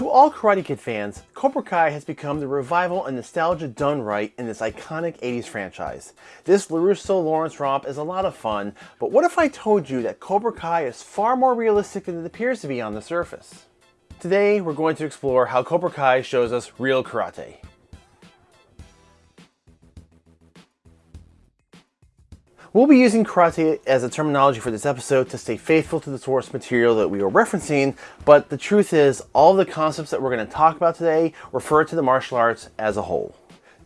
To all Karate Kid fans, Cobra Kai has become the revival and nostalgia done right in this iconic 80s franchise. This LaRusso Lawrence romp is a lot of fun, but what if I told you that Cobra Kai is far more realistic than it appears to be on the surface? Today, we're going to explore how Cobra Kai shows us real karate. We'll be using karate as a terminology for this episode to stay faithful to the source material that we are referencing, but the truth is all the concepts that we're going to talk about today refer to the martial arts as a whole.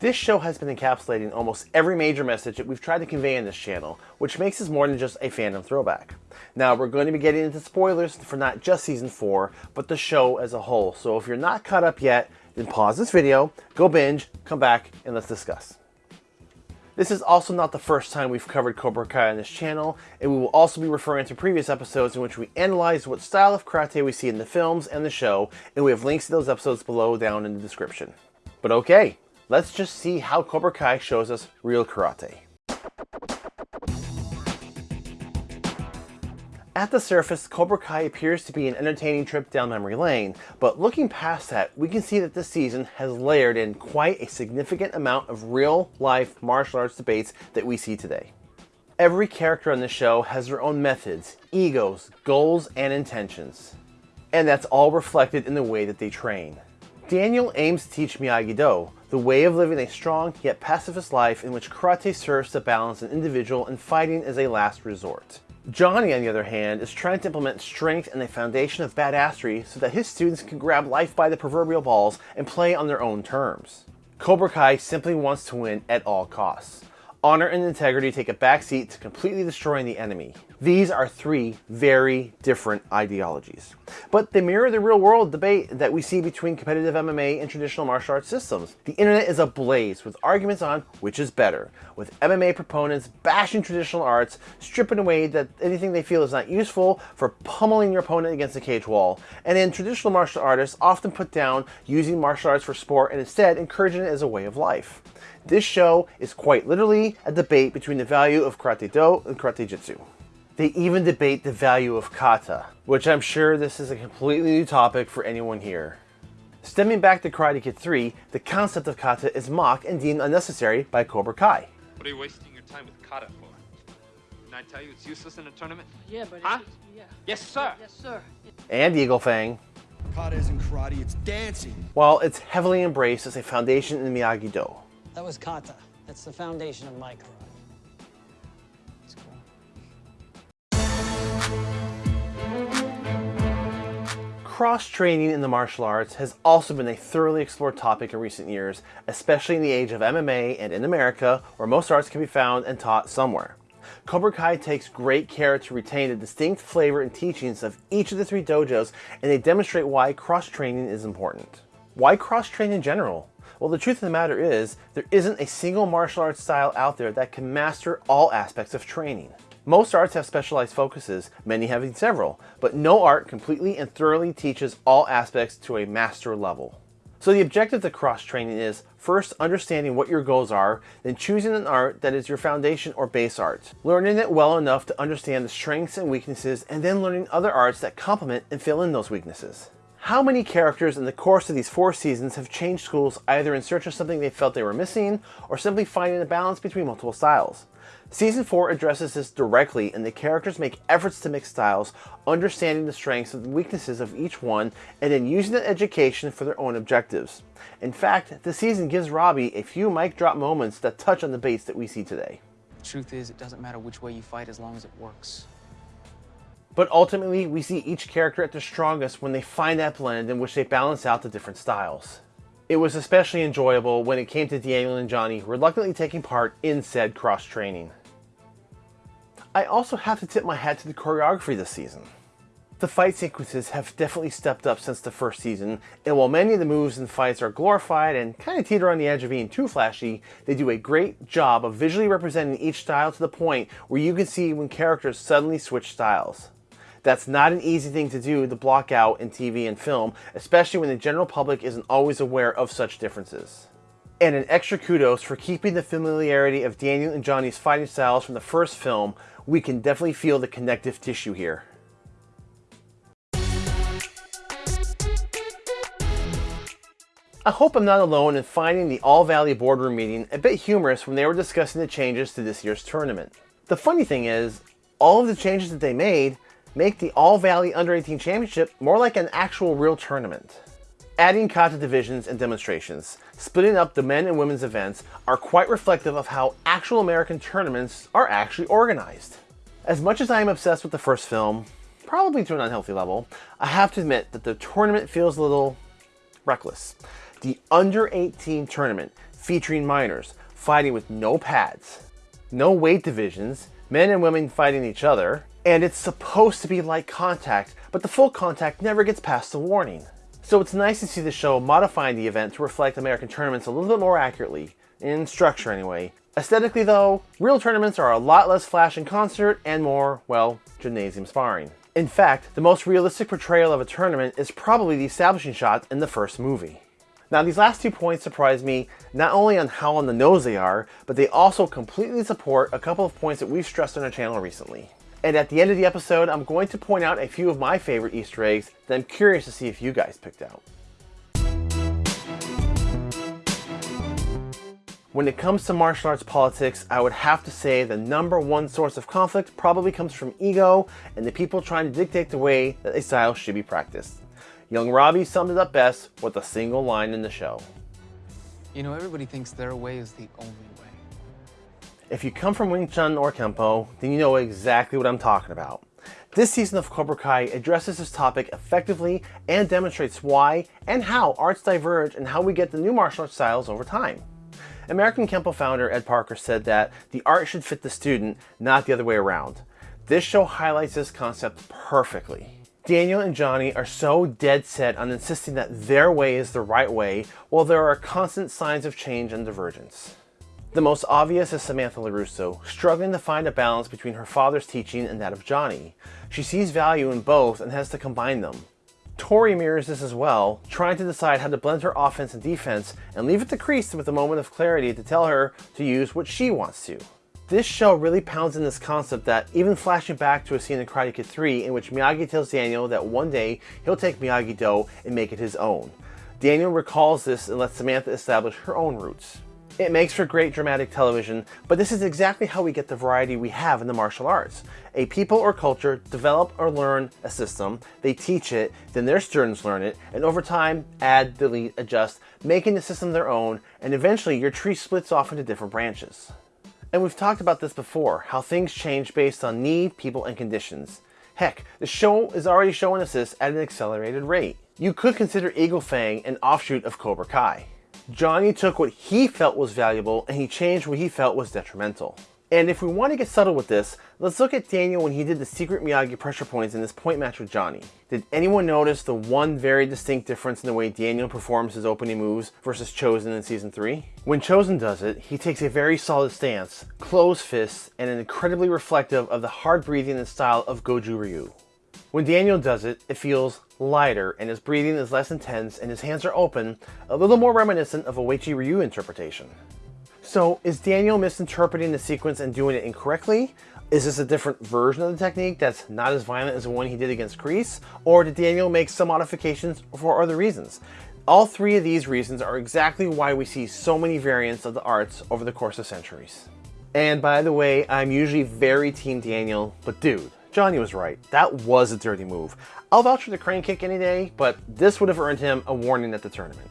This show has been encapsulating almost every major message that we've tried to convey in this channel, which makes us more than just a fandom throwback. Now, we're going to be getting into spoilers for not just Season 4, but the show as a whole, so if you're not caught up yet, then pause this video, go binge, come back, and let's discuss. This is also not the first time we've covered Cobra Kai on this channel, and we will also be referring to previous episodes in which we analyze what style of karate we see in the films and the show, and we have links to those episodes below down in the description. But okay, let's just see how Cobra Kai shows us real karate. At the surface, Cobra Kai appears to be an entertaining trip down memory lane, but looking past that, we can see that this season has layered in quite a significant amount of real-life martial arts debates that we see today. Every character on the show has their own methods, egos, goals, and intentions. And that's all reflected in the way that they train. Daniel aims to teach Miyagi-Do, the way of living a strong yet pacifist life in which karate serves to balance an individual and fighting as a last resort. Johnny, on the other hand, is trying to implement strength and a foundation of badassery so that his students can grab life by the proverbial balls and play on their own terms. Cobra Kai simply wants to win at all costs. Honor and integrity take a backseat to completely destroying the enemy. These are three very different ideologies. But they mirror the real world debate that we see between competitive MMA and traditional martial arts systems. The internet is ablaze with arguments on which is better, with MMA proponents bashing traditional arts, stripping away that anything they feel is not useful for pummeling your opponent against the cage wall, and then traditional martial artists often put down using martial arts for sport and instead encouraging it as a way of life. This show is quite literally a debate between the value of Karate Do and Karate Jitsu. They even debate the value of kata, which I'm sure this is a completely new topic for anyone here. Stemming back to Karate Kid 3, the concept of kata is mocked and deemed unnecessary by Cobra Kai. What are you wasting your time with kata for? Didn't I tell you it's useless in a tournament? Yeah, but Huh? it's, yeah. Yes, sir. Yes, sir. And Eagle Fang, Kata isn't karate, it's dancing. while it's heavily embraced as a foundation in Miyagi-Do. That was kata. That's the foundation of my karate. It's cool. Cross-training in the martial arts has also been a thoroughly explored topic in recent years, especially in the age of MMA and in America, where most arts can be found and taught somewhere. Cobra Kai takes great care to retain the distinct flavor and teachings of each of the three dojos, and they demonstrate why cross-training is important. Why cross-train in general? Well, the truth of the matter is, there isn't a single martial arts style out there that can master all aspects of training. Most arts have specialized focuses, many having several, but no art completely and thoroughly teaches all aspects to a master level. So the objective to cross-training is first understanding what your goals are, then choosing an art that is your foundation or base art, learning it well enough to understand the strengths and weaknesses, and then learning other arts that complement and fill in those weaknesses. How many characters in the course of these four seasons have changed schools either in search of something they felt they were missing, or simply finding a balance between multiple styles? Season 4 addresses this directly and the characters make efforts to mix styles, understanding the strengths and weaknesses of each one, and then using that education for their own objectives. In fact, the season gives Robbie a few mic drop moments that touch on the baits that we see today. Truth is, it doesn't matter which way you fight as long as it works. But ultimately, we see each character at their strongest when they find that blend in which they balance out the different styles. It was especially enjoyable when it came to Daniel and Johnny reluctantly taking part in said cross-training. I also have to tip my hat to the choreography this season. The fight sequences have definitely stepped up since the first season, and while many of the moves and fights are glorified and kind of teeter on the edge of being too flashy, they do a great job of visually representing each style to the point where you can see when characters suddenly switch styles. That's not an easy thing to do to block out in TV and film, especially when the general public isn't always aware of such differences. And an extra kudos for keeping the familiarity of Daniel and Johnny's fighting styles from the first film, we can definitely feel the connective tissue here. I hope I'm not alone in finding the All Valley boardroom meeting a bit humorous when they were discussing the changes to this year's tournament. The funny thing is, all of the changes that they made make the All Valley Under 18 Championship more like an actual real tournament. Adding kata divisions and demonstrations, splitting up the men and women's events are quite reflective of how actual American tournaments are actually organized. As much as I am obsessed with the first film, probably to an unhealthy level, I have to admit that the tournament feels a little reckless. The under 18 tournament featuring minors fighting with no pads, no weight divisions, men and women fighting each other, and it's supposed to be light contact, but the full contact never gets past the warning. So it's nice to see the show modifying the event to reflect American tournaments a little bit more accurately, in structure anyway. Aesthetically though, real tournaments are a lot less flash and concert and more, well, gymnasium sparring. In fact, the most realistic portrayal of a tournament is probably the establishing shot in the first movie. Now these last two points surprise me not only on how on the nose they are, but they also completely support a couple of points that we've stressed on our channel recently. And at the end of the episode, I'm going to point out a few of my favorite Easter eggs that I'm curious to see if you guys picked out. When it comes to martial arts politics, I would have to say the number one source of conflict probably comes from ego and the people trying to dictate the way that a style should be practiced. Young Robbie summed it up best with a single line in the show. You know, everybody thinks their way is the only way. If you come from Wing Chun or Kempo, then you know exactly what I'm talking about. This season of Cobra Kai addresses this topic effectively and demonstrates why and how arts diverge and how we get the new martial arts styles over time. American Kempo founder Ed Parker said that the art should fit the student, not the other way around. This show highlights this concept perfectly. Daniel and Johnny are so dead set on insisting that their way is the right way, while there are constant signs of change and divergence. The most obvious is Samantha LaRusso, struggling to find a balance between her father's teaching and that of Johnny. She sees value in both and has to combine them. Tori mirrors this as well, trying to decide how to blend her offense and defense and leave it to Kreese with a moment of clarity to tell her to use what she wants to. This show really pounds in this concept that even flashing back to a scene in Karate Kid 3 in which Miyagi tells Daniel that one day he'll take Miyagi-Do and make it his own. Daniel recalls this and lets Samantha establish her own roots. It makes for great dramatic television, but this is exactly how we get the variety we have in the martial arts. A people or culture develop or learn a system, they teach it, then their students learn it, and over time, add, delete, adjust, making the system their own, and eventually your tree splits off into different branches. And we've talked about this before, how things change based on need, people, and conditions. Heck, the show is already showing us this at an accelerated rate. You could consider Eagle Fang an offshoot of Cobra Kai. Johnny took what he felt was valuable and he changed what he felt was detrimental. And if we want to get subtle with this, let's look at Daniel when he did the secret Miyagi pressure points in this point match with Johnny. Did anyone notice the one very distinct difference in the way Daniel performs his opening moves versus Chozen in Season 3? When Chozen does it, he takes a very solid stance, closed fists, and an incredibly reflective of the hard breathing and style of Goju Ryu. When Daniel does it, it feels lighter and his breathing is less intense and his hands are open, a little more reminiscent of a Uechi Ryu interpretation. So is Daniel misinterpreting the sequence and doing it incorrectly? Is this a different version of the technique that's not as violent as the one he did against Kreese? Or did Daniel make some modifications for other reasons? All three of these reasons are exactly why we see so many variants of the arts over the course of centuries. And by the way, I'm usually very team Daniel, but dude, Johnny was right. That was a dirty move. I'll vouch for the crane kick any day, but this would have earned him a warning at the tournament.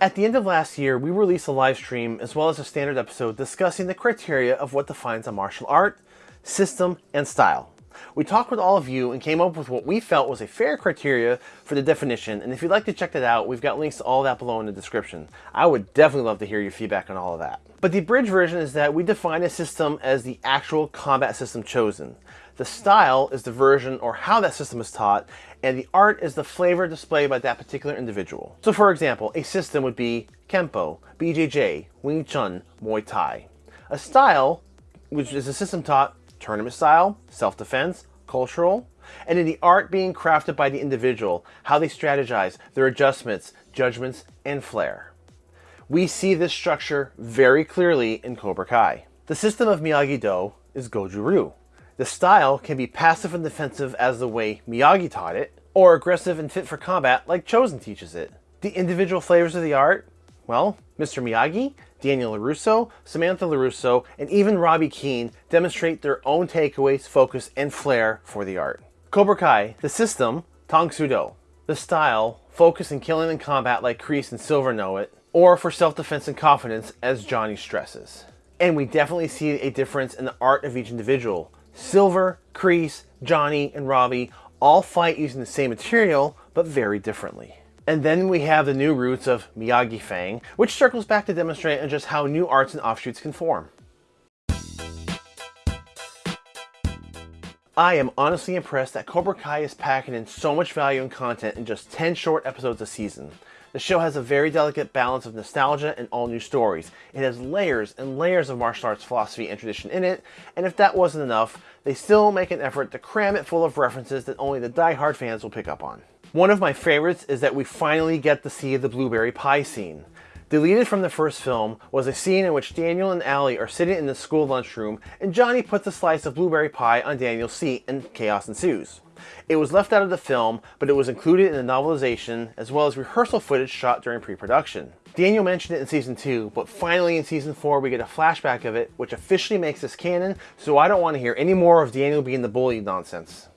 At the end of last year, we released a live stream as well as a standard episode discussing the criteria of what defines a martial art, system, and style. We talked with all of you and came up with what we felt was a fair criteria for the definition, and if you'd like to check that out, we've got links to all that below in the description. I would definitely love to hear your feedback on all of that. But the abridged version is that we define a system as the actual combat system chosen. The style is the version or how that system is taught, and the art is the flavor displayed by that particular individual. So for example, a system would be Kempo, BJJ, Wing Chun, Muay Thai. A style, which is a system taught tournament style, self-defense, cultural, and in the art being crafted by the individual, how they strategize, their adjustments, judgments, and flair. We see this structure very clearly in Cobra Kai. The system of Miyagi-Do is Goju Ryu. The style can be passive and defensive as the way Miyagi taught it, or aggressive and fit for combat like Chozen teaches it. The individual flavors of the art? Well, Mr. Miyagi, Daniel LaRusso, Samantha LaRusso, and even Robbie Keene demonstrate their own takeaways, focus, and flair for the art. Cobra Kai, the system, Tang Soo Do. The style, focus and killing in combat like Kreese and Silver know it, or for self-defense and confidence as Johnny stresses. And we definitely see a difference in the art of each individual. Silver, Kreese, Johnny, and Robbie all fight using the same material, but very differently. And then we have the new roots of Miyagi Fang, which circles back to demonstrate on just how new arts and offshoots can form. I am honestly impressed that Cobra Kai is packing in so much value and content in just 10 short episodes a season. The show has a very delicate balance of nostalgia and all new stories. It has layers and layers of martial arts philosophy and tradition in it, and if that wasn't enough, they still make an effort to cram it full of references that only the die-hard fans will pick up on. One of my favorites is that we finally get to see the blueberry pie scene. Deleted from the first film was a scene in which Daniel and Allie are sitting in the school lunchroom and Johnny puts a slice of blueberry pie on Daniel's seat and chaos ensues. It was left out of the film, but it was included in the novelization as well as rehearsal footage shot during pre-production. Daniel mentioned it in season 2, but finally in season 4 we get a flashback of it, which officially makes this canon, so I don't want to hear any more of Daniel being the bully nonsense.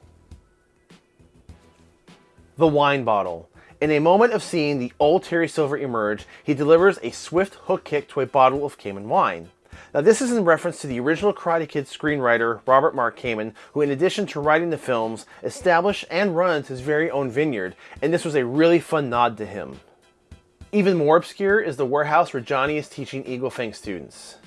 The wine bottle. In a moment of seeing the old Terry Silver emerge, he delivers a swift hook kick to a bottle of Kamen wine. Now this is in reference to the original Karate Kid screenwriter Robert Mark Kamen, who in addition to writing the films, established and runs his very own vineyard, and this was a really fun nod to him. Even more obscure is the warehouse where Johnny is teaching Eagle Fang students.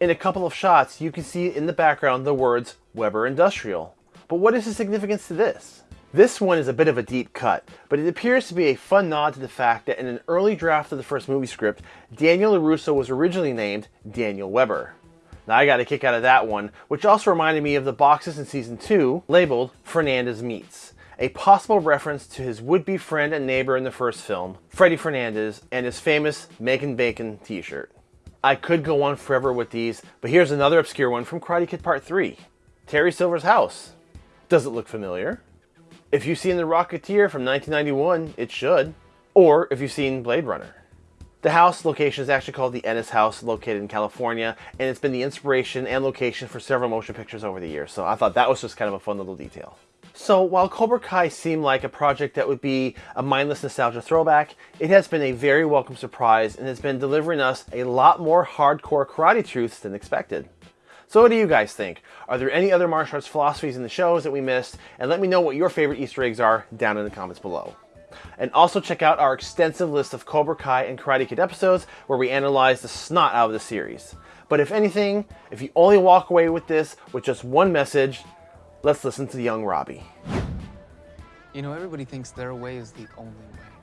In a couple of shots, you can see in the background the words Weber Industrial. But what is the significance to this? This one is a bit of a deep cut, but it appears to be a fun nod to the fact that in an early draft of the first movie script, Daniel LaRusso was originally named Daniel Weber. Now I got a kick out of that one, which also reminded me of the boxes in season 2 labeled Fernandez Meats, a possible reference to his would-be friend and neighbor in the first film, Freddy Fernandez, and his famous Making Bacon t-shirt. I could go on forever with these, but here's another obscure one from Karate Kid Part 3. Terry Silver's house. Does it look familiar? If you've seen The Rocketeer from 1991, it should. Or if you've seen Blade Runner. The house location is actually called the Ennis House, located in California, and it's been the inspiration and location for several motion pictures over the years, so I thought that was just kind of a fun little detail. So while Cobra Kai seemed like a project that would be a mindless nostalgia throwback, it has been a very welcome surprise and has been delivering us a lot more hardcore karate truths than expected. So what do you guys think? Are there any other martial arts philosophies in the shows that we missed? And let me know what your favorite Easter eggs are down in the comments below. And also check out our extensive list of Cobra Kai and Karate Kid episodes where we analyze the snot out of the series. But if anything, if you only walk away with this with just one message, let's listen to young Robbie. You know, everybody thinks their way is the only way.